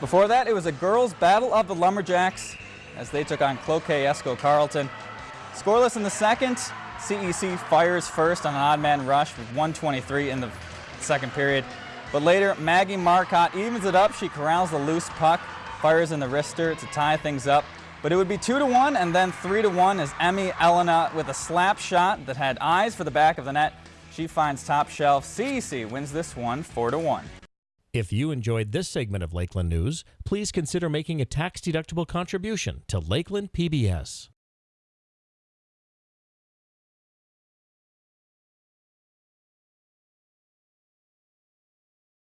Before that, it was a girls' battle of the Lumberjacks as they took on Cloquet Esko Carlton. Scoreless in the second, CEC fires first on an odd man rush with 123 in the second period. But later, Maggie Marcotte evens it up. She corrals the loose puck, fires in the wrister to tie things up. But it would be 2 to 1 and then 3 to 1 as Emmy Elena with a slap shot that had eyes for the back of the net. She finds top shelf. CEC wins this one 4 to 1. If you enjoyed this segment of Lakeland News, please consider making a tax-deductible contribution to Lakeland PBS.